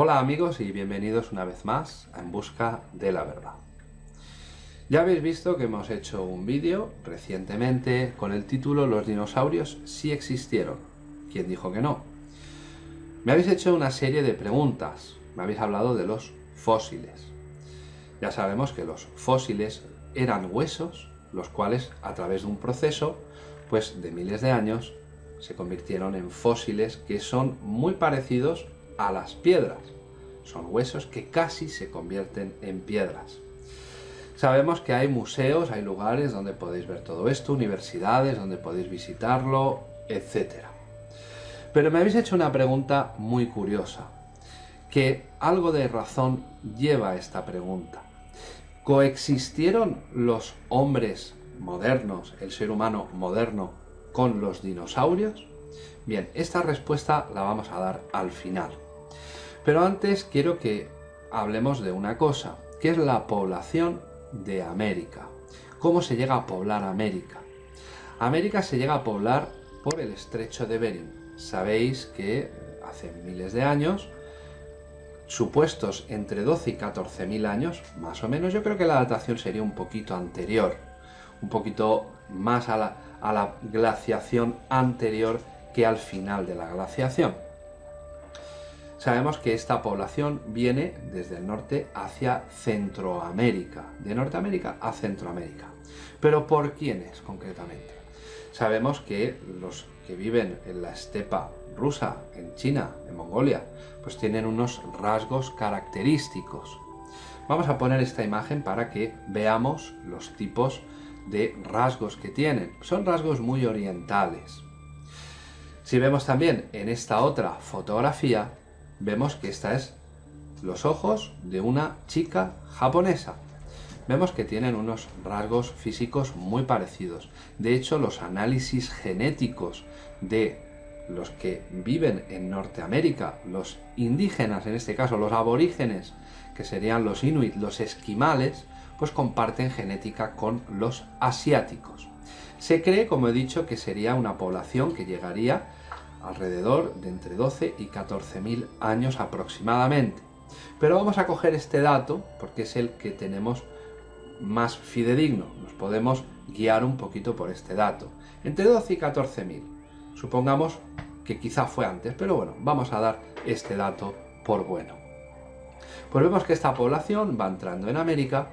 Hola amigos y bienvenidos una vez más a En Busca de la Verdad. Ya habéis visto que hemos hecho un vídeo recientemente con el título Los dinosaurios sí existieron. ¿Quién dijo que no? Me habéis hecho una serie de preguntas. Me habéis hablado de los fósiles. Ya sabemos que los fósiles eran huesos, los cuales a través de un proceso, pues de miles de años, se convirtieron en fósiles que son muy parecidos a las piedras. Son huesos que casi se convierten en piedras. Sabemos que hay museos, hay lugares donde podéis ver todo esto, universidades donde podéis visitarlo, etc. Pero me habéis hecho una pregunta muy curiosa, que algo de razón lleva a esta pregunta. ¿Coexistieron los hombres modernos, el ser humano moderno, con los dinosaurios? Bien, esta respuesta la vamos a dar al final. Pero antes quiero que hablemos de una cosa, que es la población de América. ¿Cómo se llega a poblar América? América se llega a poblar por el estrecho de Bering. Sabéis que hace miles de años, supuestos entre 12 y 14 mil años, más o menos, yo creo que la datación sería un poquito anterior, un poquito más a la, a la glaciación anterior que al final de la glaciación. Sabemos que esta población viene desde el norte hacia Centroamérica, de Norteamérica a Centroamérica. ¿Pero por quiénes concretamente? Sabemos que los que viven en la estepa rusa, en China, en Mongolia, pues tienen unos rasgos característicos. Vamos a poner esta imagen para que veamos los tipos de rasgos que tienen. Son rasgos muy orientales. Si vemos también en esta otra fotografía, vemos que esta es los ojos de una chica japonesa. Vemos que tienen unos rasgos físicos muy parecidos. De hecho, los análisis genéticos de los que viven en Norteamérica, los indígenas, en este caso los aborígenes, que serían los inuit, los esquimales, pues comparten genética con los asiáticos. Se cree, como he dicho, que sería una población que llegaría alrededor de entre 12 y 14 mil años aproximadamente. Pero vamos a coger este dato porque es el que tenemos más fidedigno, nos podemos guiar un poquito por este dato. Entre 12 y 14 mil, supongamos que quizá fue antes, pero bueno, vamos a dar este dato por bueno. Pues vemos que esta población va entrando en América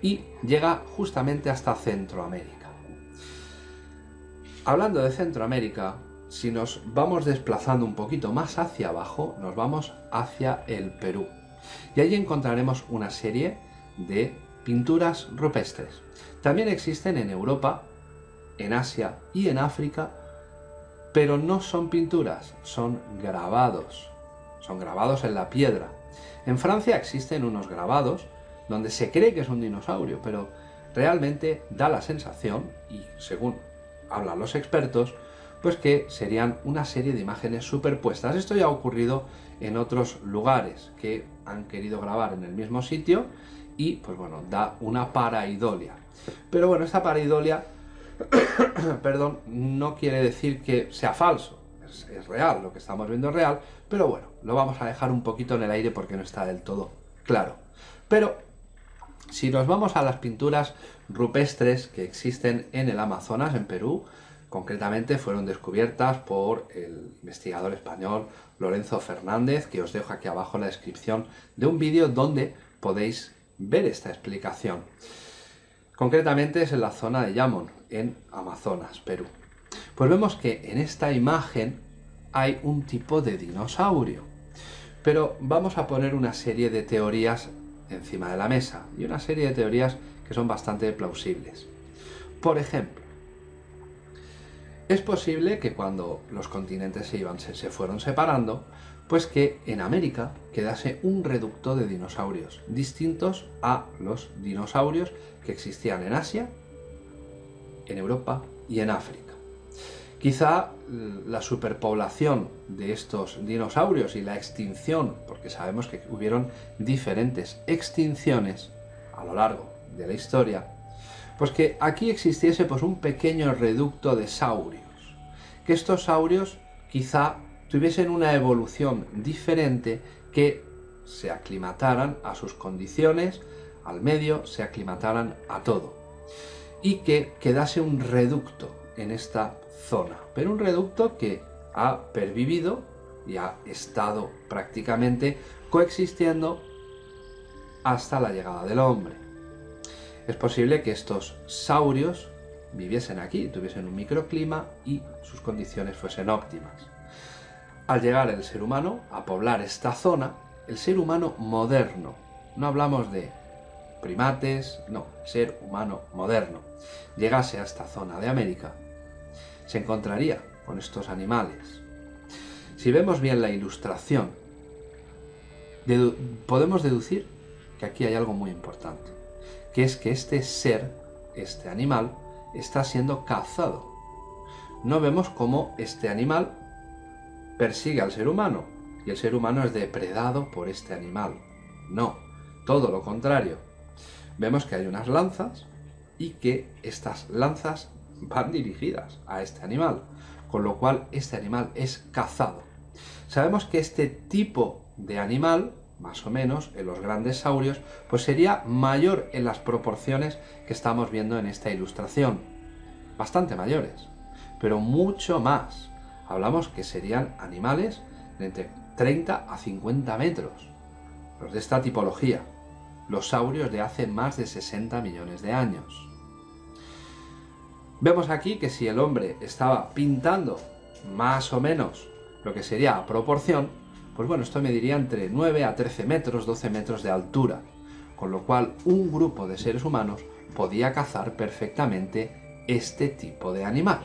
y llega justamente hasta Centroamérica. Hablando de Centroamérica, si nos vamos desplazando un poquito más hacia abajo, nos vamos hacia el Perú. Y allí encontraremos una serie de pinturas rupestres. También existen en Europa, en Asia y en África, pero no son pinturas, son grabados. Son grabados en la piedra. En Francia existen unos grabados donde se cree que es un dinosaurio, pero realmente da la sensación, y según hablan los expertos, pues que serían una serie de imágenes superpuestas. Esto ya ha ocurrido en otros lugares que han querido grabar en el mismo sitio y pues bueno, da una paraidolia. Pero bueno, esta paraidolia, perdón, no quiere decir que sea falso, es, es real, lo que estamos viendo es real, pero bueno, lo vamos a dejar un poquito en el aire porque no está del todo claro. Pero si nos vamos a las pinturas rupestres que existen en el Amazonas, en Perú, Concretamente fueron descubiertas por el investigador español Lorenzo Fernández, que os dejo aquí abajo en la descripción de un vídeo donde podéis ver esta explicación. Concretamente es en la zona de Yamon, en Amazonas, Perú. Pues vemos que en esta imagen hay un tipo de dinosaurio. Pero vamos a poner una serie de teorías encima de la mesa, y una serie de teorías que son bastante plausibles. Por ejemplo, es posible que cuando los continentes se, iban, se, fueron separando, pues que en América quedase un reducto de dinosaurios, distintos a los dinosaurios que existían en Asia, en Europa y en África. Quizá la superpoblación de estos dinosaurios y la extinción, porque sabemos que hubieron diferentes extinciones a lo largo de la historia, pues que aquí existiese pues un pequeño reducto de saurios, que estos saurios quizá tuviesen una evolución diferente que se aclimataran a sus condiciones, al medio, se aclimataran a todo. Y que quedase un reducto en esta zona, pero un reducto que ha pervivido y ha estado prácticamente coexistiendo hasta la llegada del hombre. Es posible que estos saurios viviesen aquí, tuviesen un microclima y sus condiciones fuesen óptimas. Al llegar el ser humano a poblar esta zona, el ser humano moderno, no hablamos de primates, no, ser humano moderno, llegase a esta zona de América, se encontraría con estos animales. Si vemos bien la ilustración, podemos deducir que aquí hay algo muy importante, que es que este ser, este animal, está siendo cazado. No vemos cómo este animal persigue al ser humano y el ser humano es depredado por este animal. No, todo lo contrario. Vemos que hay unas lanzas y que estas lanzas van dirigidas a este animal, con lo cual este animal es cazado. Sabemos que este tipo de animal, más o menos, en los grandes saurios, pues sería mayor en las proporciones que estamos viendo en esta ilustración. Bastante mayores, pero mucho más. Hablamos que serían animales de entre 30 a 50 metros. Los de esta tipología. Los saurios de hace más de 60 millones de años. Vemos aquí que si el hombre estaba pintando más o menos lo que sería a proporción, pues bueno, esto mediría entre 9 a 13 metros, 12 metros de altura, con lo cual un grupo de seres humanos podía cazar perfectamente este tipo de animal.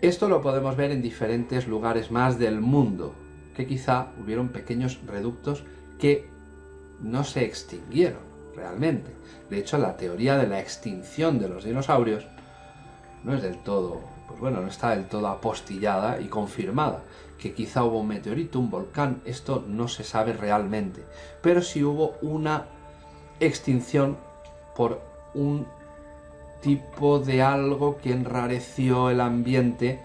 Esto lo podemos ver en diferentes lugares más del mundo, que quizá hubieron pequeños reductos que no se extinguieron realmente. De hecho, la teoría de la extinción de los dinosaurios no es del todo, pues bueno, no está del todo apostillada y confirmada. Que quizá hubo un meteorito, un volcán, esto no se sabe realmente. Pero sí hubo una extinción por un tipo de algo que enrareció el ambiente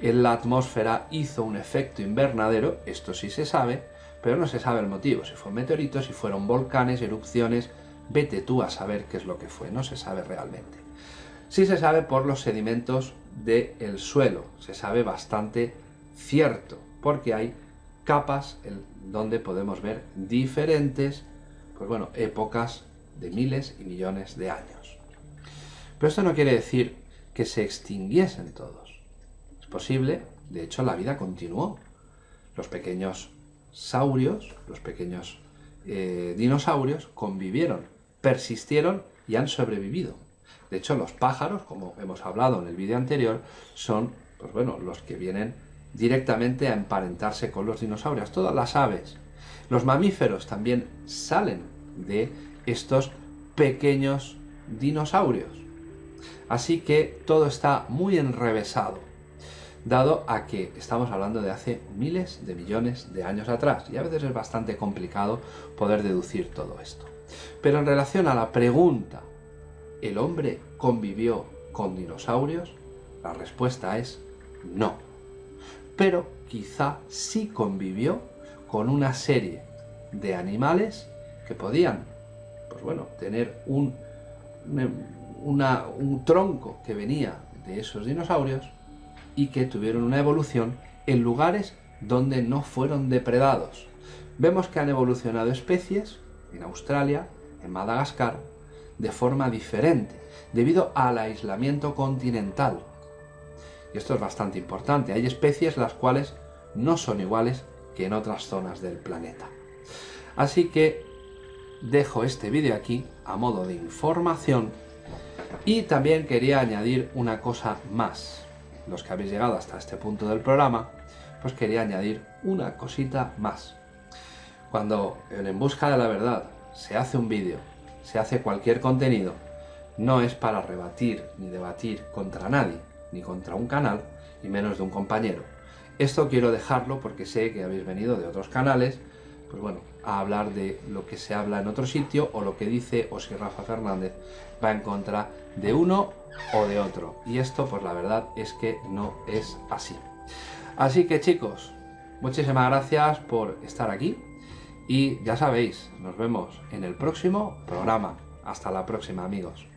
en la atmósfera, hizo un efecto invernadero, esto sí se sabe, pero no se sabe el motivo, si fue un meteorito, si fueron volcanes, erupciones, Vete tú a saber qué es lo que fue, no se sabe realmente. Sí se sabe por los sedimentos del suelo, se sabe bastante cierto, porque hay capas en donde podemos ver diferentes, pues bueno, épocas de miles y millones de años. Pero esto no quiere decir que se extinguiesen todos. Es posible, de hecho la vida continuó. Los pequeños saurios, los pequeños eh, dinosaurios convivieron persistieron y han sobrevivido. De hecho, los pájaros, como hemos hablado en el vídeo anterior, son pues bueno, los que vienen directamente a emparentarse con los dinosaurios. Todas las aves, los mamíferos también salen de estos pequeños dinosaurios. Así que todo está muy enrevesado, dado a que estamos hablando de hace miles de millones de años atrás, y a veces es bastante complicado poder deducir todo esto. Pero en relación a la pregunta, ¿el hombre convivió con dinosaurios? La respuesta es no. Pero quizá sí convivió con una serie de animales que podían, pues bueno, tener un, un tronco que venía de esos dinosaurios y que tuvieron una evolución en lugares donde no fueron depredados. Vemos que han evolucionado especies en Australia, en Madagascar, de forma diferente, debido al aislamiento continental. Y esto es bastante importante, hay especies las cuales no son iguales que en otras zonas del planeta. Así que dejo este vídeo aquí a modo de información y también quería añadir una cosa más. Los que habéis llegado hasta este punto del programa, pues quería añadir una cosita más. Cuando en Busca de la Verdad se hace un vídeo, se hace cualquier contenido, no es para rebatir ni debatir contra nadie, ni contra un canal, y menos de un compañero. Esto quiero dejarlo porque sé que habéis venido de otros canales, pues bueno, a hablar de lo que se habla en otro sitio o lo que dice o si Rafa Fernández va en contra de uno o de otro. Y esto, pues la verdad es que no es así. Así que chicos, muchísimas gracias por estar aquí Y ya sabéis, nos vemos en el próximo programa. Hasta la próxima amigos.